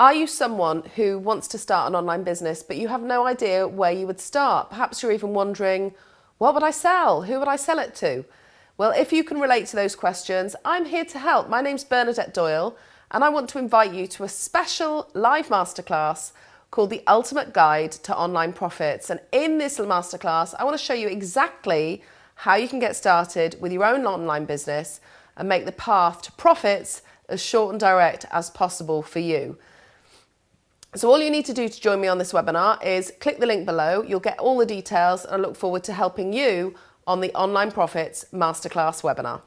Are you someone who wants to start an online business but you have no idea where you would start? Perhaps you're even wondering, what would I sell? Who would I sell it to? Well, if you can relate to those questions, I'm here to help. My name's Bernadette Doyle and I want to invite you to a special live masterclass called The Ultimate Guide to Online Profits. And in this masterclass, I want to show you exactly how you can get started with your own online business and make the path to profits as short and direct as possible for you. So all you need to do to join me on this webinar is click the link below. You'll get all the details and I look forward to helping you on the Online Profits Masterclass webinar.